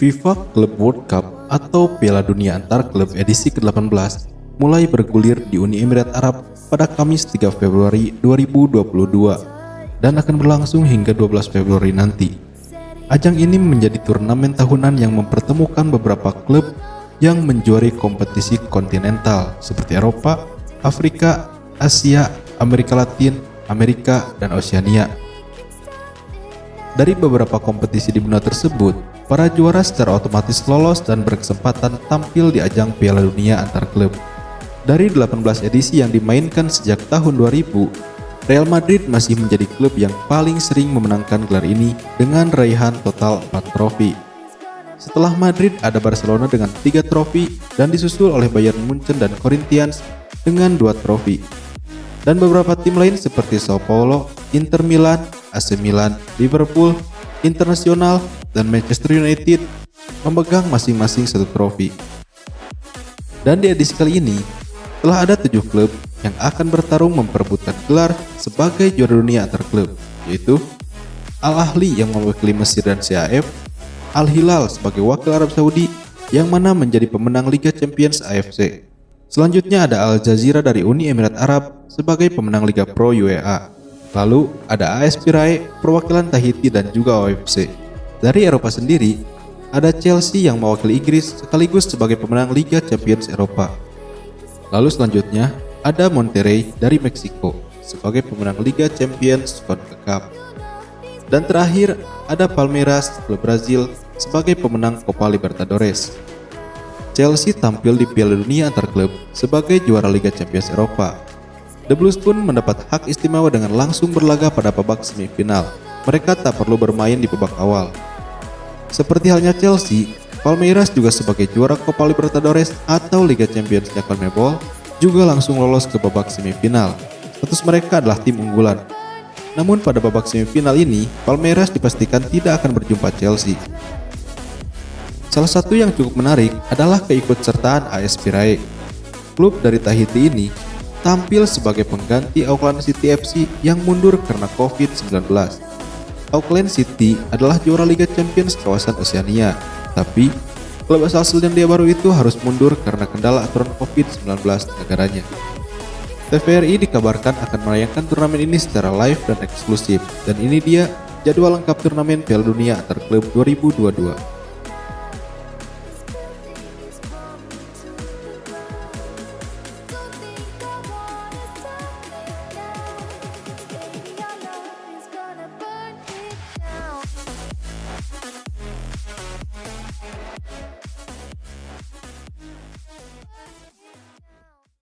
FIFA Club World Cup atau Piala Dunia Antar Klub edisi ke-18 mulai bergulir di Uni Emirat Arab pada Kamis 3 Februari 2022 dan akan berlangsung hingga 12 Februari nanti. Ajang ini menjadi turnamen tahunan yang mempertemukan beberapa klub yang menjuari kompetisi kontinental seperti Eropa, Afrika, Asia, Amerika Latin, Amerika, dan Oceania. Dari beberapa kompetisi di benua tersebut, para juara secara otomatis lolos dan berkesempatan tampil di ajang Piala Dunia antar klub. Dari 18 edisi yang dimainkan sejak tahun 2000, Real Madrid masih menjadi klub yang paling sering memenangkan gelar ini dengan raihan total 4 trofi. Setelah Madrid ada Barcelona dengan 3 trofi dan disusul oleh Bayern Munchen dan Corinthians dengan 2 trofi. Dan beberapa tim lain seperti Sao Paulo, Inter Milan, AC Milan, Liverpool, Internasional, dan Manchester United memegang masing-masing satu trofi. Dan di edisi kali ini, telah ada tujuh klub yang akan bertarung memperebutkan gelar sebagai juara dunia antar klub, yaitu Al Ahli yang mewakili Mesir dan CAF, Al Hilal sebagai wakil Arab Saudi yang mana menjadi pemenang Liga Champions AFC. Selanjutnya ada Al Jazeera dari Uni Emirat Arab sebagai pemenang Liga Pro UEA. Lalu ada AS Pirae perwakilan Tahiti dan juga OFC. Dari Eropa sendiri, ada Chelsea yang mewakili Inggris sekaligus sebagai pemenang Liga Champions Eropa. Lalu selanjutnya ada Monterrey dari Meksiko sebagai pemenang Liga Champions CONCACAF. Dan terakhir ada Palmeiras klub Brazil sebagai pemenang Copa Libertadores. Chelsea tampil di Piala Dunia antar klub sebagai juara Liga Champions Eropa. The Blues pun mendapat hak istimewa dengan langsung berlaga pada babak semifinal. Mereka tak perlu bermain di babak awal. Seperti halnya Chelsea, Palmeiras juga sebagai juara Copa Libertadores atau Liga Champions CONMEBOL juga langsung lolos ke babak semifinal. Status mereka adalah tim unggulan. Namun pada babak semifinal ini, Palmeiras dipastikan tidak akan berjumpa Chelsea. Salah satu yang cukup menarik adalah keikutsertaan AS Pirae. Klub dari Tahiti ini tampil sebagai pengganti Auckland City FC yang mundur karena COVID-19. Auckland City adalah juara Liga Champions kawasan Oceania tapi, klub asal Selandia Baru itu harus mundur karena kendala aturan COVID-19 negaranya. TVRI dikabarkan akan menayangkan turnamen ini secara live dan eksklusif, dan ini dia jadwal lengkap turnamen Piala Dunia antar klub 2022.